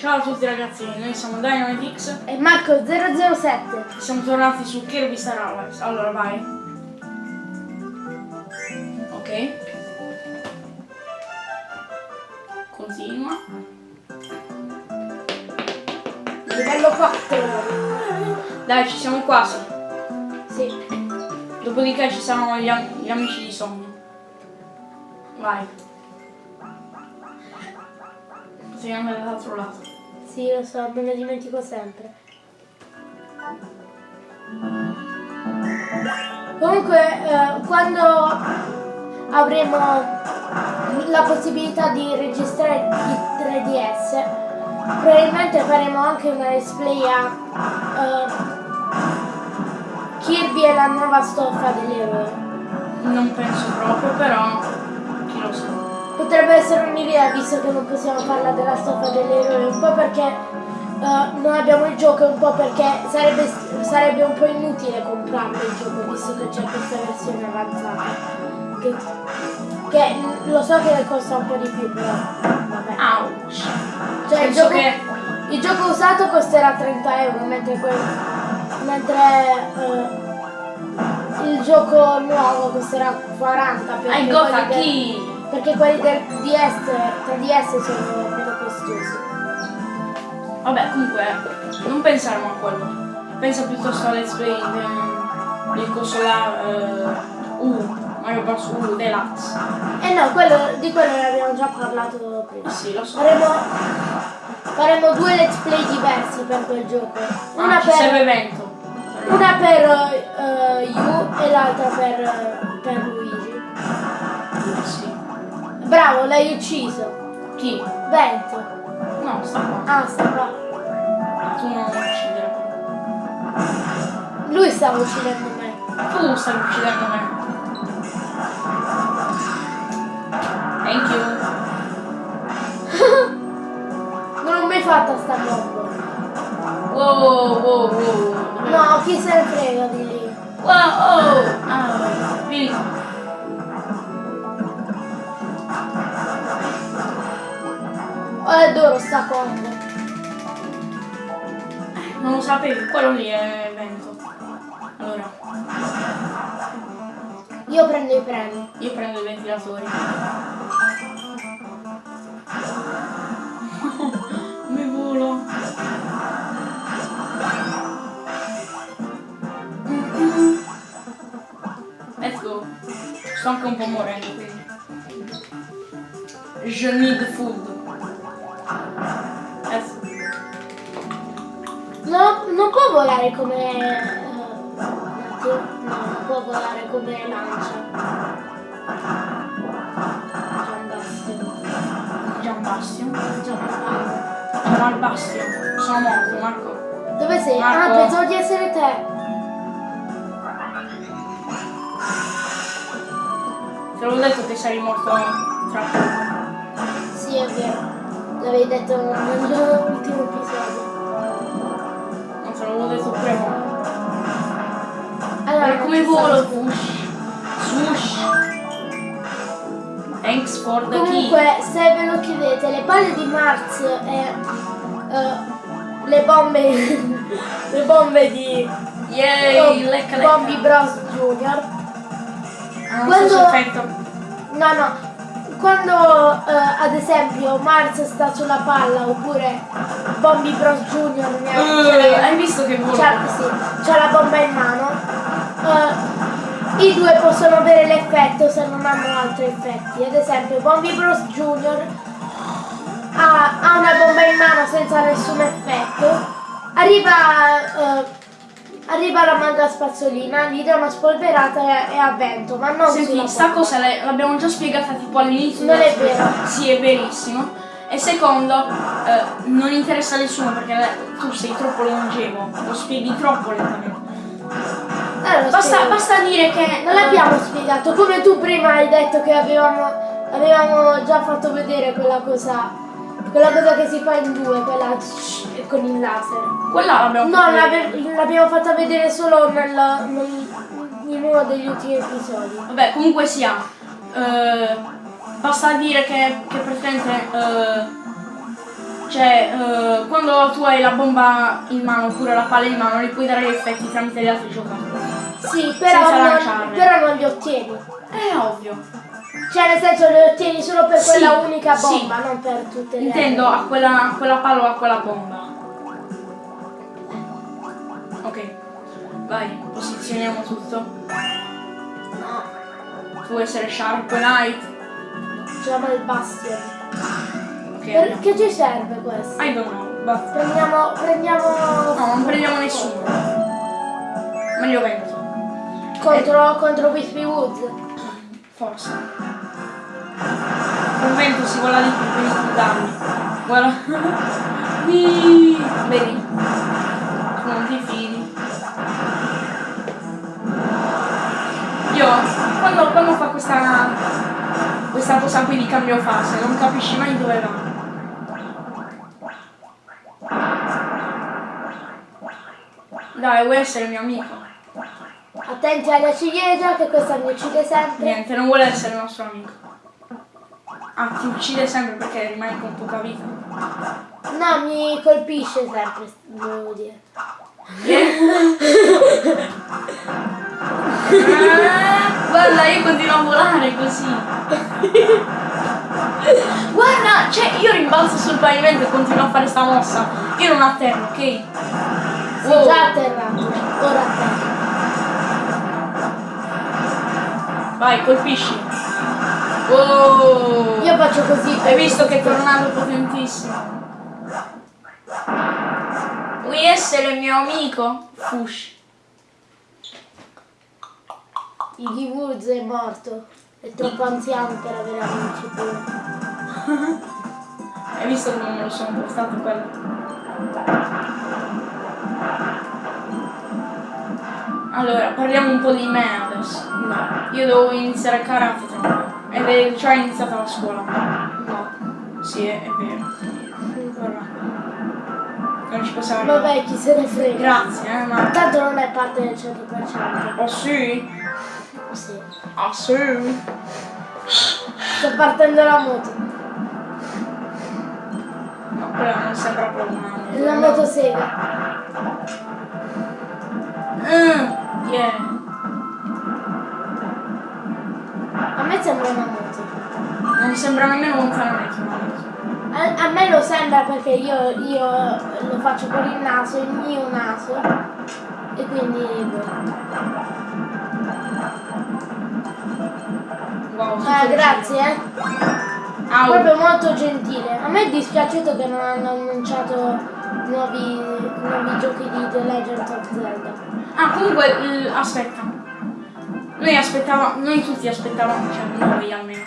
Ciao a tutti ragazzi, noi siamo DynamiteX e Marco 007. Siamo tornati su Kirby Star Allies. Allora vai. Ok. Continua. Livello 4. Dai, ci siamo quasi. Sì. Dopodiché ci saranno gli, am gli amici di sogno. Vai. Possiamo andare dall'altro lato. Sì, lo so, me ne dimentico sempre. Comunque, eh, quando avremo la possibilità di registrare il 3DS, probabilmente faremo anche una display a eh, Kirby e la nuova stoffa dell'eroe. Non penso proprio, però chi lo sa. Potrebbe essere un'idea visto che non possiamo farla della stoffa dell'eroe, un po' perché uh, non abbiamo il gioco un po' perché sarebbe, sarebbe, un po' inutile comprarlo il gioco visto che c'è questa versione avanzata. Che, che, lo so che costa un po' di più però vabbè. Ouch! Cioè il gioco, che... il gioco, usato costerà 30 euro mentre, quel, mentre uh, il gioco nuovo costerà 40 per I got a key! Perché quelli del DS, 3DS sono meno costosi. Vabbè, comunque, non pensiamo a quello. Pensa piuttosto a Let's Play del, del consola uh, U, Mario Bros. U Deluxe. Eh no, quello, di quello ne abbiamo già parlato prima. Sì, lo so. Faremo, faremo due let's play diversi per quel gioco. Ah, una ah, per serve evento. Una per uh, U e l'altra per, per. Bravo, l'hai ucciso. Chi? Vento. No, sta qua. Ah, sta qua. Tu non lo uccidere. Lui stava uccidendo me. Tu stai uccidendo me. Thank you. non l'ho mai fatta sta bomba. Wow, wow, wow, wow. No, chi se ne frega di lì. Wow, oh. Ah, vieni. Adoro sta combo. Non lo sapevi, quello lì è vento. Allora. Io prendo i premi. Io prendo i ventilatori. Mi volo. Let's go. Sto anche un po' morendo quindi. Je need food. Non può volare come... Uh, no, non può volare come lancia. Gian Bastion. Gian Bastion. Sono morto, Marco. Dove sei? Ah, Marco. Ah, pensavo di essere te. Te l'avevo detto che sarei morto tra poco. Sì, è vero. L'avevi detto nell'ultimo episodio. Allora, come volo? Swoosh. Swoosh. Thanks for the Comunque, key. se ve lo chiedete, le palle di Mars e uh, le bombe le bombe di Yay, uh, lecca, lecca. Bombi Bros Junior. Ah, Quando... No, no, quando eh, ad esempio Mars sta sulla palla oppure Bombi Bros Junior ne ha, uh, hai visto che vola? C'ha sì, la bomba in mano uh, i due possono avere l'effetto se non hanno altri effetti ad esempio Bombi Bros Junior ha, ha una bomba in mano senza nessun effetto arriva uh, Arriva la manga spazzolina, gli dà una spolverata e, a vento, ma non Senti, sta cosa l'abbiamo già spiegata tipo all'inizio. Non è vero. Sì, è verissimo. E secondo, eh, non interessa a nessuno perché tu sei troppo longevo, lo spieghi troppo lentamente. Allora, basta, basta, dire che... Non l'abbiamo spiegato, come tu prima hai detto che avevamo, avevamo già fatto vedere quella cosa quella cosa che si fa in due, quella con il laser. Quella l'abbiamo No, l'abbiamo fatta vedere solo nel, nel, in uno degli ultimi episodi. Vabbè, comunque sia. Uh, basta dire che, che praticamente uh, Cioè, eh, quando tu hai la bomba in mano oppure la palla in mano, li puoi dare gli effetti tramite gli altri giocatori. Sì, però Senza non, però non li ottieni. È ovvio. Cioè nel senso li ottieni solo per Sì, quella unica sì. bomba, non per tutte le Intendo altre. a quella, a quella palla o a quella bomba. Ok, vai, posizioniamo tutto. No, Tu vuoi essere Sharp Knight. chiama il Bastion. Perché ci serve questo? I don't know, basta. Prendiamo, prendiamo No, non prendiamo nessuno. Meglio vento. contro, contro Wispy Woods. Forse. Con vento si vola di più, quindi tu darmi. Guarda. Vedi? Non ti fidi. Io, quando, quando fa questa, questa cosa qui di cambio fase, non capisci mai dove va. Dai, vuoi essere mio amico? Attenti alla ciliegia che questa mi uccide sempre. Niente, non vuole essere nostro amico. Ah, ti uccide sempre perché rimani con poca vita. No, mi colpisce sempre, devo dire. Ah, guarda, io continuo a volare così. Guarda, cioè io rimbalzo sul pavimento e continuo a fare sta mossa. Io non atterro, ok? Sei Wow. già atterrato, ora atterra. Vai, colpisci. Wow. Io faccio così. Hai visto che tornado potentissimo? Vuoi essere mio amico? Fush. Iggy Woods è morto. È troppo anziano per avere amici pure. Hai visto come me lo sono portato quello? Allora, parliamo un po' di me adesso. No, Io devo iniziare a karate tra un po'. Ed è già iniziata la scuola. no. Sì, è, è vero. Guarda. Non ci possiamo Vabbè, chi se ne frega. Grazie, eh, ma... Tanto non è parte del 100%. Oh sì? Sì. Ah sì? Sto partendo la moto. No, quella non sembra proprio una moto. La motosega. Mm, yeah. A me sembra una moto. Non sembra nemmeno una moto. A, a me lo sembra perché io, io lo faccio con il naso, il mio naso. E quindi... Wow, Ah, grazie, eh. Au. Proprio molto gentile. A me è dispiaciuto che non hanno annunciato nuovi, nuovi giochi di The Legend of Zelda. Ah, comunque, aspetta. Noi aspettavamo, noi tutti aspettavamo, cioè noi almeno.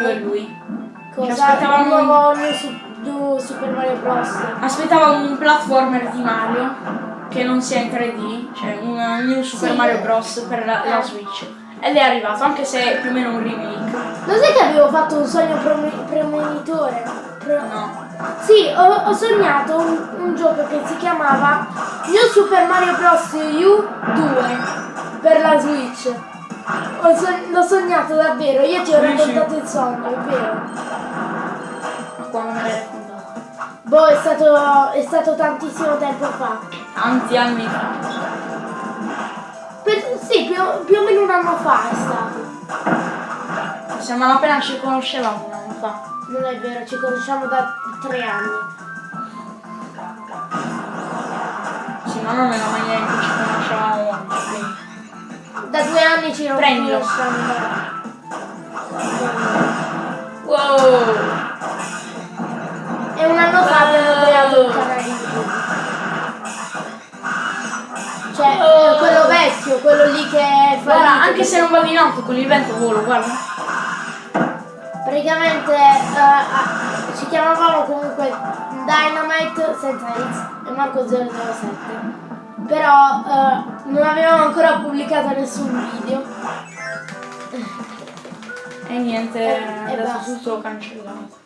Io e lui. Cosa? aspettavamo Il nuovo Su- Super Mario Bros. Aspettavamo un platformer di Mario che non sia in 3D, cioè un New Super Sì. Mario Bros. per la, la. Switch. Ed è arrivato, anche se è più o meno un remake. Lo sai che avevo fatto un sogno premonitore? Pre- No. Sì, ho, ho sognato un, un gioco che si chiamava New Super Mario Bros. U 2 per la Switch. So- l'ho sognato davvero, io ti ho raccontato il sogno, è vero. Ma quando me l'hai raccontato? Boh, è stato, è stato tantissimo tempo fa. Tanti anni fa. Per- sì, più, più o meno un anno fa è stato. Siamo appena ci conoscevamo un anno fa. Non è vero, ci conosciamo da tre anni. Sì, ma non era mai niente, ci conoscevamo. Da due anni ci Prendilo. conosciamo. da- Wow! E un anno fa abbiamo creato il canale YouTube. Cioè, eh, quello vecchio, quello lì che fa. Guarda, anche se non vado in alto con il vento volo, guarda. Praticamente eh, ah, ci chiamavamo comunque Dynamite senza X e Marco 007. Però eh, non avevamo ancora pubblicato nessun video. E niente, E- adesso tutto cancellato.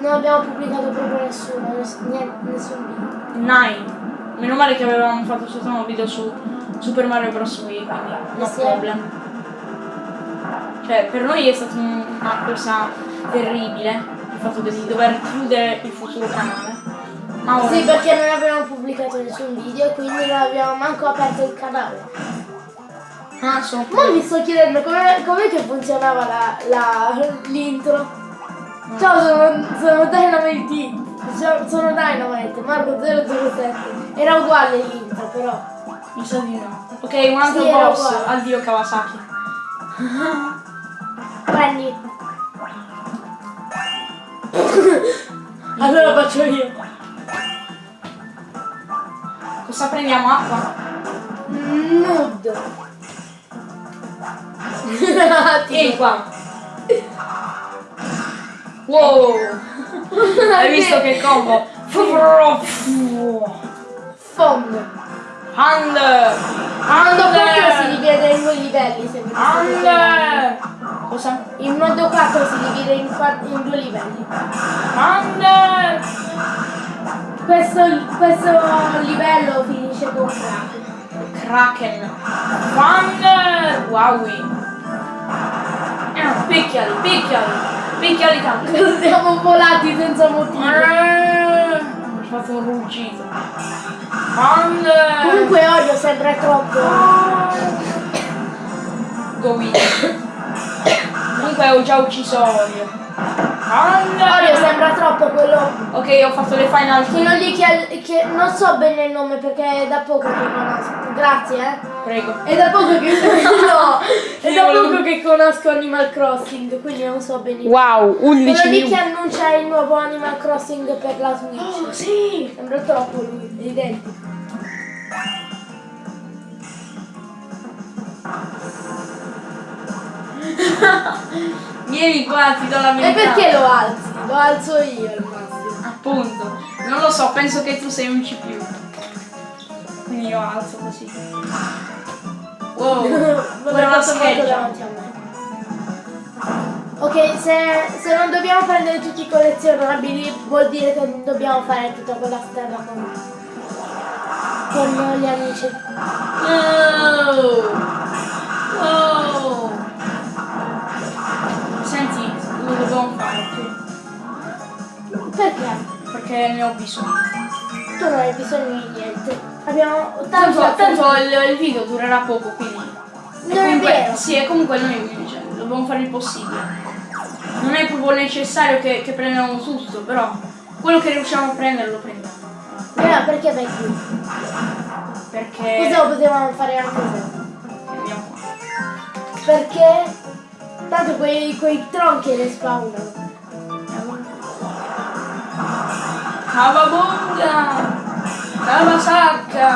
Non abbiamo pubblicato proprio nessuno, ness- niente, nessun video. Nine. Meno male che avevamo fatto soltanto un video su Super Mario Bros. Wii, quindi no Sì. problem. Cioè, per noi è stata un- una cosa terribile il fatto di dover chiudere il futuro canale. Ma ora Sì, perché non abbiamo pubblicato nessun video e quindi non abbiamo manco aperto il canale. Ah, sono Ma mi sto chiedendo come com'è che funzionava la, la, l'intro. Ciao, sono, sono Dynamite. Ciao, Sono Dynamite, Marco 007. Era uguale l'intro, però. Mi sa di no. Ok, un altro Sì, boss. Addio Kawasaki. Prendi. allora faccio io. Cosa prendiamo? Acqua? Nude. Ehi qua. Wow. Hai visto che combo? Fondo. Hand! Modo 4 si Hand! divide in due livelli, se mi. Hand! Cosa? Il modo 4 si divide in, in due livelli. Hand! Questo, questo livello finisce con crack. Kraken! Hand! Wowie! Eh, picchiali, picchiali! Picchiali tanto! Siamo volati senza motivo. Eh, fatto un ruggito. Comunque Orio sembra troppo. Go. Comunque ho già ucciso Orio. Hand! Orio sembra troppo quello. Ok, ho fatto le final Quello lì che, che non so bene il nome perché è da poco che conosco. Grazie, eh. Prego. È da poco che no, è da poco che conosco Animal Crossing, quindi non so benissimo. Wow, Quello 11 lì che annuncia il nuovo Animal Crossing per la Switch. Oh, sì! Sembra troppo lui, è identico. Vieni qua, ti do la E verità. perché lo alzi? Lo alzo io al massimo. Appunto. Non lo so, penso che tu sei un C+. Quindi io alzo così. Wow. Guarda scheggia. Ok, se, se non dobbiamo prendere tutti i collezionabili vuol dire che non dobbiamo fare tutta quella strada con, con gli amici. Oh. Oh. Perché ne ho bisogno. Tu non hai bisogno di niente. Abbiamo Tanto, tanto tanto il, il video durerà poco, quindi. Non è comunque, vero. Sì, e comunque noi cioè, dobbiamo fare il possibile. Non è proprio necessario che, che prendiamo tutto, però quello che riusciamo a prendere lo prendiamo. Eh, perché vai qui? Perché. Cosa potevamo fare anche se? Andiamo qua. Perché tanto quei, quei tronchi le spawnano. Cavabonga! Cavasacca!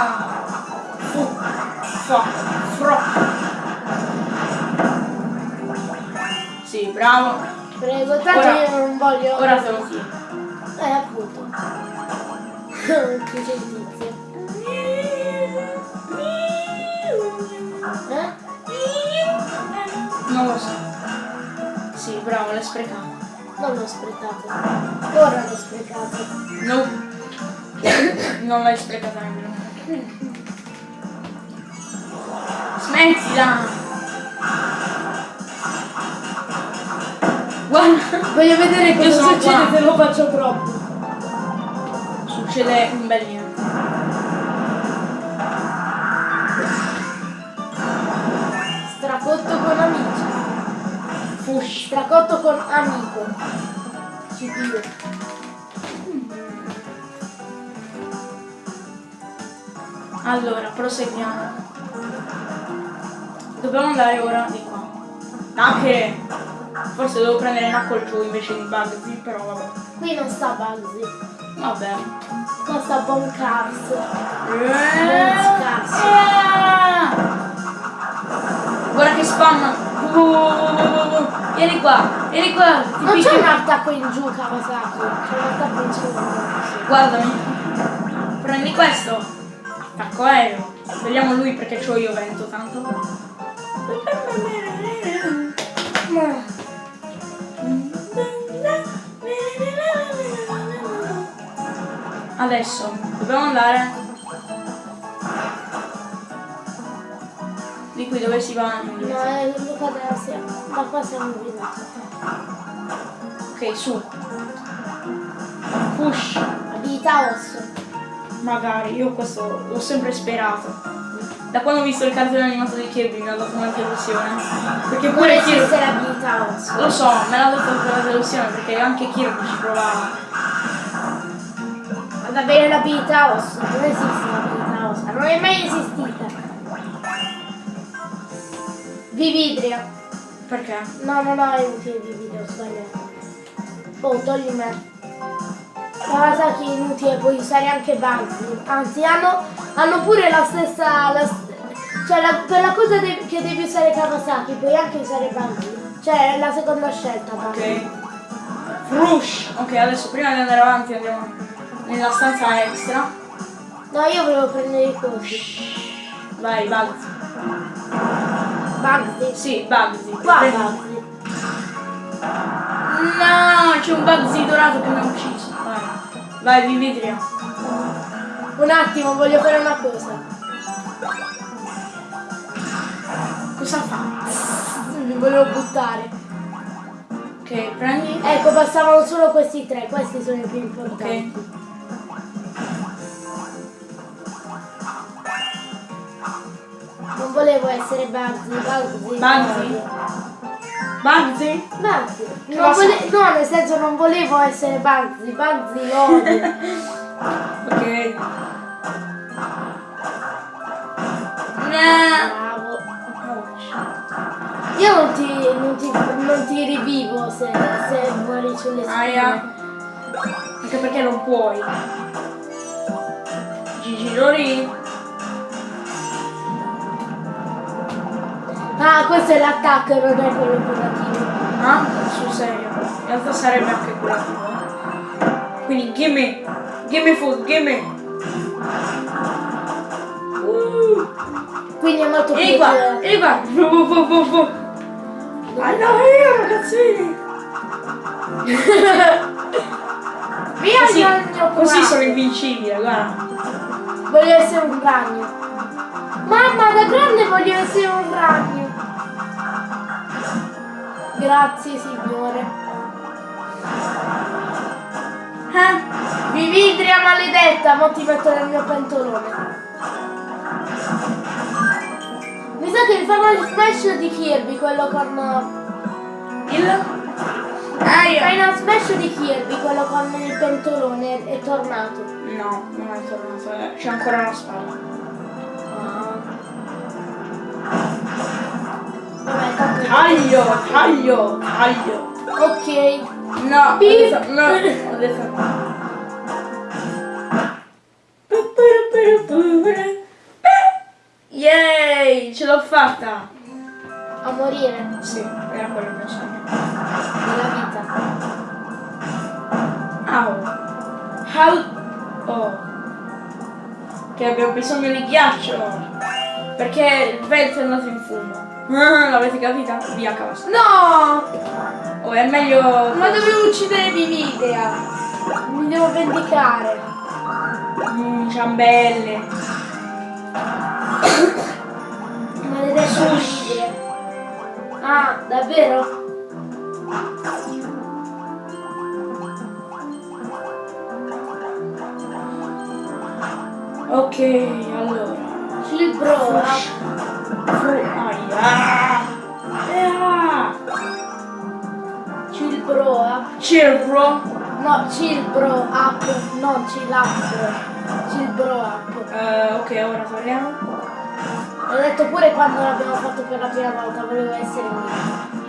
Fu, fa, fro. Sì, bravo. Prego, tanto Ora- io non voglio. Ora lo chiedo. Eh, appunto. che giustizia. Eh? Non lo so. Sì, bravo, l'hai sprecato. Non l'ho sprecato. Ora l'ho sprecato. No. non l'hai sprecata nemmeno. Smettila! Guarda, Voglio vedere cosa succede qua. se lo faccio troppo. succede un bel niente. Fush. Stracotto con amico. Ci dico. Allora, proseguiamo. Dobbiamo andare ora di qua. Anche forse devo prendere Knuckle giù invece di Bugsy, però vabbè. Qui non sta Bugsy. Vabbè. Qua sta Boncars. Eh, Guarda che spam! Uh, uh. Vieni qua, vieni qua! Ti Non c'è un attacco in giù, Kawasaki. C'è un attacco in su. Guardami. Prendi questo. Attacco aereo. Vediamo lui perché c'ho io vento tanto. Adesso dobbiamo andare di qui dove si va No, è Sera. Da qua siamo venuti. Ok, su. Push. Abilità osso. Magari, io questo l'ho sempre sperato. Da quando ho visto il cartone animato di Kirby mi ha dato una delusione. Perché Non pure esiste Kirby. l'abilità osso. Lo so, me l'ha dato per la delusione perché anche Kirby ci provava. Ad avere l'abilità osso. Non esiste l'abilità osso. Non è mai esistita. Vividria. Perché? No, no, no, è inutile Vividria, ho sbagliato. Oh, togli me. Kawasaki è inutile, puoi usare anche Bugsy. Anzi, hanno, hanno pure la stessa... La, cioè, la, per la cosa de- che devi usare Kawasaki, puoi anche usare Bugsy. Cioè, è la seconda scelta. Bugsy. Ok. Frush! Ok, adesso prima di andare avanti andiamo nella stanza extra. No, io volevo prendere i cosi. Vai, Bugsy. Bugsy. Sì, Bugsy. Qua Bugsy. No, c'è un Bugsy dorato che mi ha ucciso. Vai. Vai, Vividria. Un attimo, voglio fare una cosa. Cosa fa? Mi volevo buttare. Ok, prendi. Ecco, passavano solo questi tre, questi sono i più importanti. Non volevo essere Bugsy, Bugsy. Bugsy? Bugsy? Bugsy. Che Non cosa? vole- no, nel senso non volevo essere Bugsy, Bugsy odio. Ok. No. Bravo. Io non ti, non ti, non ti rivivo se, se muori sulle spine. Aia. Anche perché non puoi. Gigi Lori. Ah, questo è l'attacco, non è quello curativo. Ah, sul serio. In realtà sarebbe anche curativo. eh. Quindi gimme. Gimme food, gimme. Uh. Quindi è molto più qua, vieni qua. Fu, fu, fu, fu, fu. Andiamo io ragazzini. Via Così, il mio così sono invincibile, guarda. Voglio essere un ragno. Mamma, da grande voglio essere un ragno. Grazie, signore. Eh? Vividria maledetta, mo ti metto nel mio pentolone. Mi sa che il Final Smash di Kirby, quello con... Il? Aia. Final Smash di Kirby, quello con il pentolone, è, tornato. No, non è tornato, eh. c'è ancora una spalla. Vabbè, tanto... Taglio, taglio, taglio. Ok. No, detto, no, ho detto. Yay, ce l'ho fatta. A morire Sì, era quello il mio sogno. nella vita. Au. How... Oh. Che abbiamo bisogno di ghiaccio. Perché il vento è andato in fumo. L'avete capita? Via cavolo. No! Oh, è meglio... Ma dovevo uccidere Vividea. Mi devo vendicare. Mm, ciambelle. Maledetta Vividea. Ah, davvero? Ok, allora. Cilbro. Fru- Aia. Ah. Cilbroa. Cirbro. No, Cilbro up, non Cilapro. Cilbro up. Eh, ok, ora torniamo. L'ho detto pure quando l'abbiamo fatto per la prima volta, volevo essere io.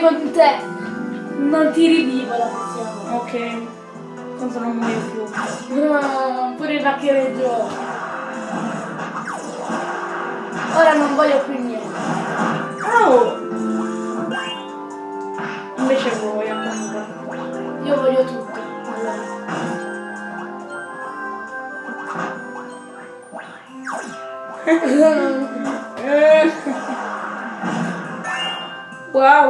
Con te. Non ti rivivo la volta. ok. Tanto non muoio più. Ah, pure il vacchereggio. Ora non voglio più niente. Oh. Invece vuoi comunque. Io voglio tutto. Allora.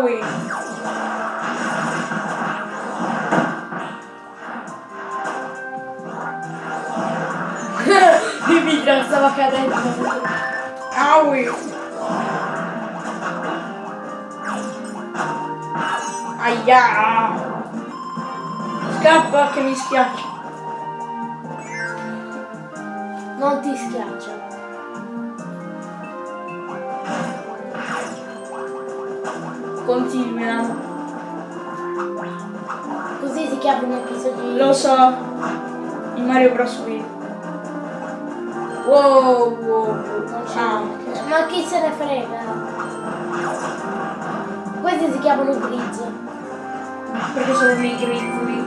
Wowie. stava cadendo. Aui. Aia. Scappa che mi schiaccia. Non ti schiaccia. Continua. Così si chiama un episodio. Lo so. In Mario Bros. Wii. Wow, wow, wow. Ah, ok. Ma chi se ne frega? Questi si chiamano grigi. Perché sono dei grizzly.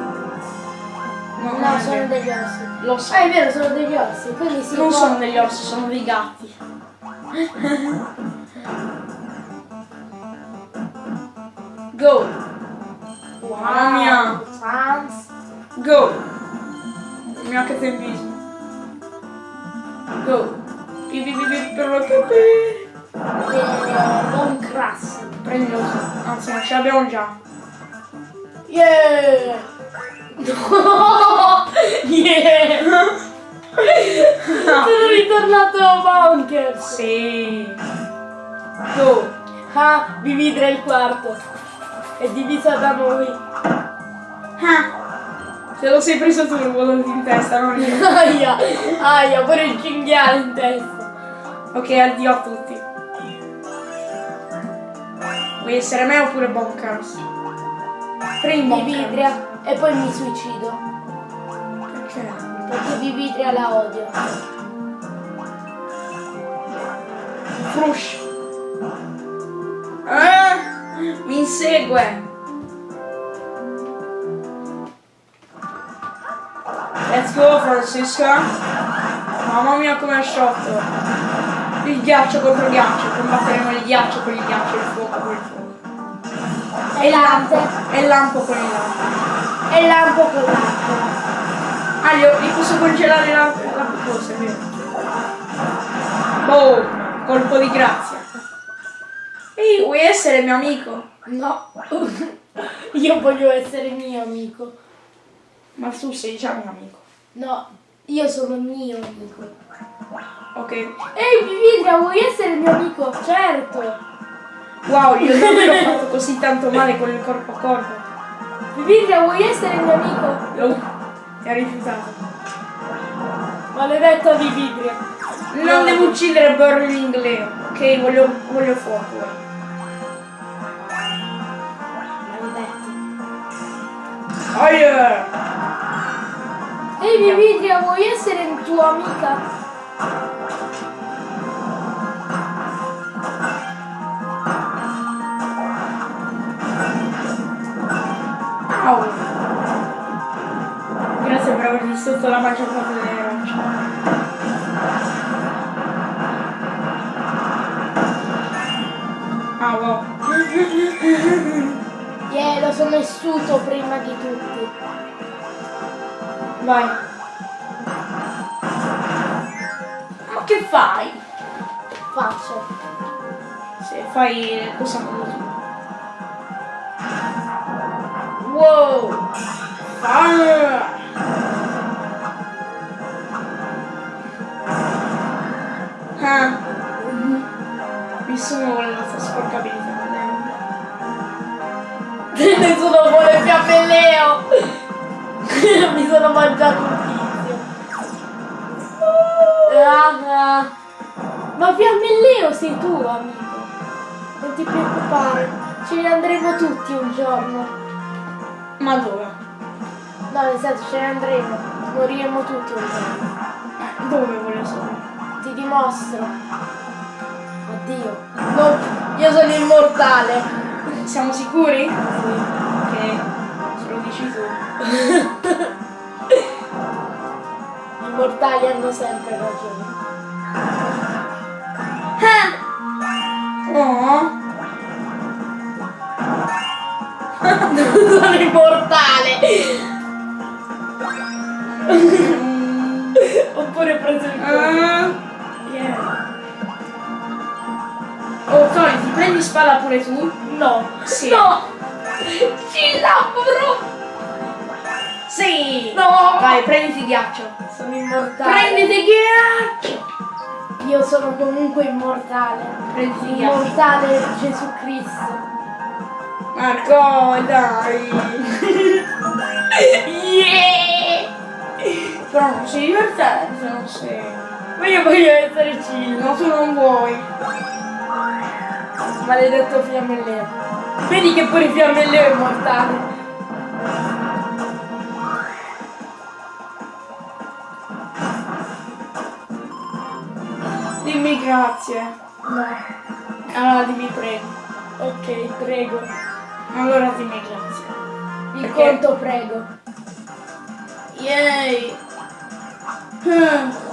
No, non No, sono degli orsi. Lo so. Ah, è vero, sono degli orsi. Quindi si Non sono degli orsi, sono dei gatti. Go! Mamma mia! Sans. Go! Mio che tempismo. Go! Pi pi pi pi per lo che. Eh, Don Crass. Prendilo. Anzi, non ce l'abbiamo già. Yeah! yeah! Sono ritornato Bonkers! Sì. Go! Ah, Vividra è il quarto. È divisa da noi. Ah! Se lo sei preso tu il volo in testa, non io. Aia, aia, pure il cinghiale in testa. Ok, addio a tutti. Vuoi essere me oppure Bonkers? Prendi. Vividria e poi mi suicido. Perché? Perché Vividria la odio. Frush. Ah, mi insegue. Let's go Francisca. Mamma mia come è sciotto. Il ghiaccio contro ghiaccio. Combatteremo il ghiaccio con il ghiaccio, il fuoco con il fuoco. E l'ante. E il lampo con il lampo. E lampo con l'acqua. Ah, li, li posso congelare la, la cosa, è vero. Boom! Colpo di grazia. Vuoi essere mio amico? No. Io voglio essere mio amico. Ma tu sei già mio amico. No, io sono mio amico. Ok. Ehi Vividria, vuoi essere mio amico? Certo. Wow, ho davvero fatto così tanto male con il corpo a corpo. Vividria, vuoi essere mio amico? Lo... Ti ha rifiutato. Maledetta Vividria. Non devo uccidere Burning Leo. Ok, voglio, voglio fuoco. Yeah! Ehi Vividria, vuoi essere tua amica? Au! Grazie per aver distrutto la maggior parte delle sono messuto prima di tutti. Vai. Ma che fai? Faccio. Se fai cosa con tu. Wow! Ah! Ah! Nessuno vuole la sua sporcabilità. Nessuno vuole fiammelleo. Mi sono mangiato un tizio. Ah, ah. Ma fiammelleo sei tu, amico. Non ti preoccupare. Ce ne andremo tutti un giorno. Ma dove? No, nel senso ce ne andremo. Moriremo tutti un giorno. Eh, Dove voglio sapere? Ti dimostro. Oddio. No, io sono immortale. Siamo sicuri? Sì. Ok, se lo dici tu. Gli immortali hanno sempre ragione. Oh! sono immortale! Oppure preso il cuore. Ah, yeah. Oh, Tony, ti prendi spalla pure tu? No! Sì. No! Ci lavoro! Sì! No! Vai, prenditi ghiaccio. Sono immortale. Prenditi ghiaccio! io sono comunque immortale. Prendi il ghiaccio. Immortale Gesù Cristo. Marco, dai! yeah! Però non sei divertente, non sei. Ma io voglio essere Cillo. No, tu non vuoi. Maledetto fiammelleo. Vedi che pure fiammelleo è immortale. Dimmi grazie. No. Allora dimmi prego. Ok, prego. Allora dimmi grazie. Il Perché? conto prego. Yay! Hmm.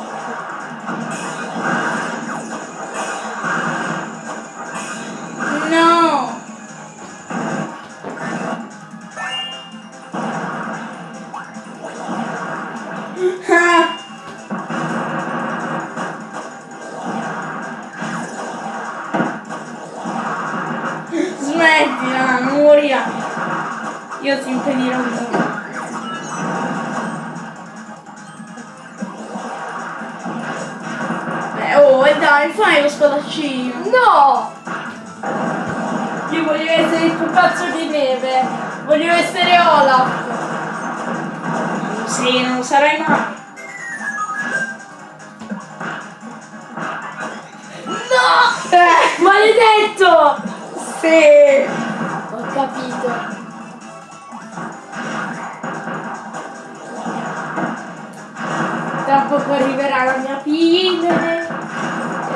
Poco arriverà la mia pine.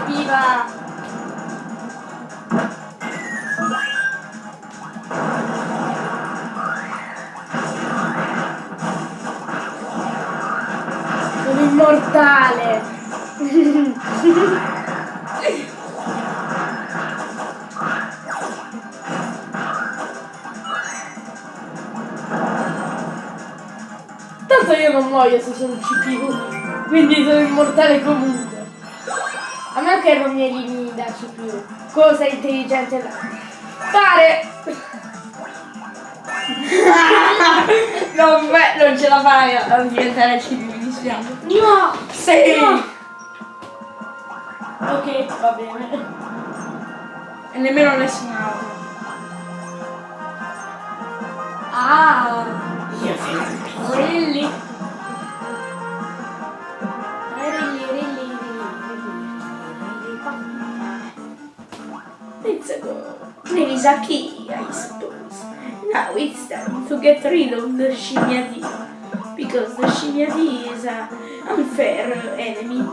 Viva! Sono immortale! Tanto io non muoio se sono CPU, quindi sono immortale comunque. A me che non mi elimini da CPU. Cosa intelligente da fare? non, beh, non ce la fai a diventare civile, mi dispiace. No! Sì. No! Ok, va bene. E nemmeno nessun altro. Ah! Io Key, I suppose. Now it's time to get rid of the Shimiati. Because the Shimiati is a unfair enemy.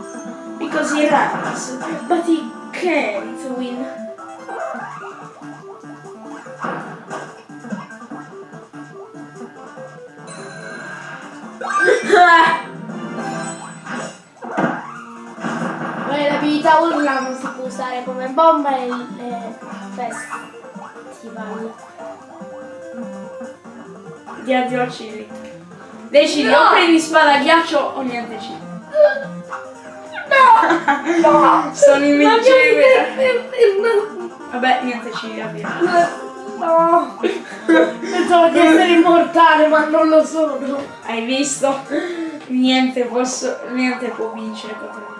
Because he runs, but he can't win. L'abilità urla non si può usare come bomba e e festival. Di addio a Cili. Decidi, No! o prendi spada ghiaccio o niente Cili. No! No! Sono invincibile. Vabbè, niente Cili, via. No! Pensavo di essere immortale, ma non lo sono. Hai visto? Niente, posso, niente può vincere contro me.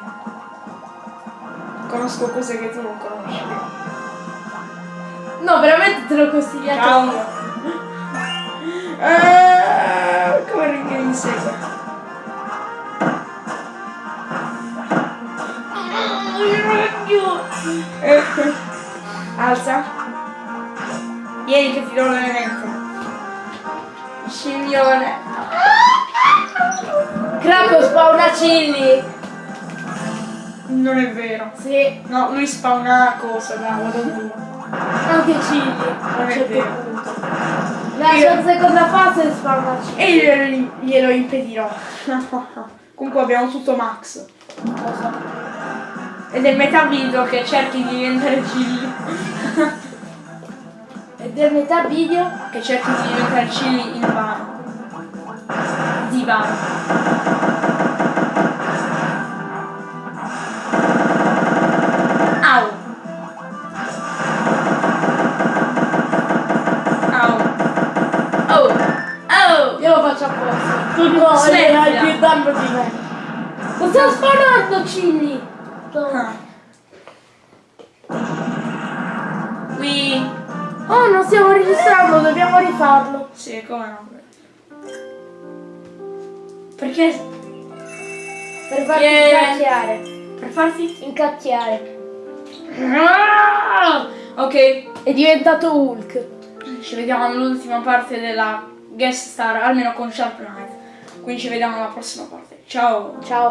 Conosco cose che tu non conosci. No, veramente te l'ho consigliato Ciao. io. Ah, come ringa mi insegue. Eh, Alza. Vieni che ti do l'elemento. Scimmione. Krakow spawna chilli. Non è vero. Sì, No, lui spawna cosa, da vado. Anche chilli. A un è certo punto. La Io- sua seconda fase spawna chilli. E glielo, glielo impedirò. Comunque abbiamo tutto max. Lo so. Ed è metà video che cerchi di diventare Cilli. E del metà video? che cerchi di diventare Cilli in vano. Di vano. Tu no, hai più danno di me. Lo sto spawnando chilli. tutto. Ah. Qui. Oh, non stiamo registrando, dobbiamo rifarlo. Sì, come no. Perché? Per farti Yeah. incacchiare. Per farti? Incacchiare. Ah! Ok, È diventato Hulk. ci vediamo all'ultima parte della guest star, almeno con Sharp Knife. Quindi ci vediamo alla prossima parte. Ciao! Ciao.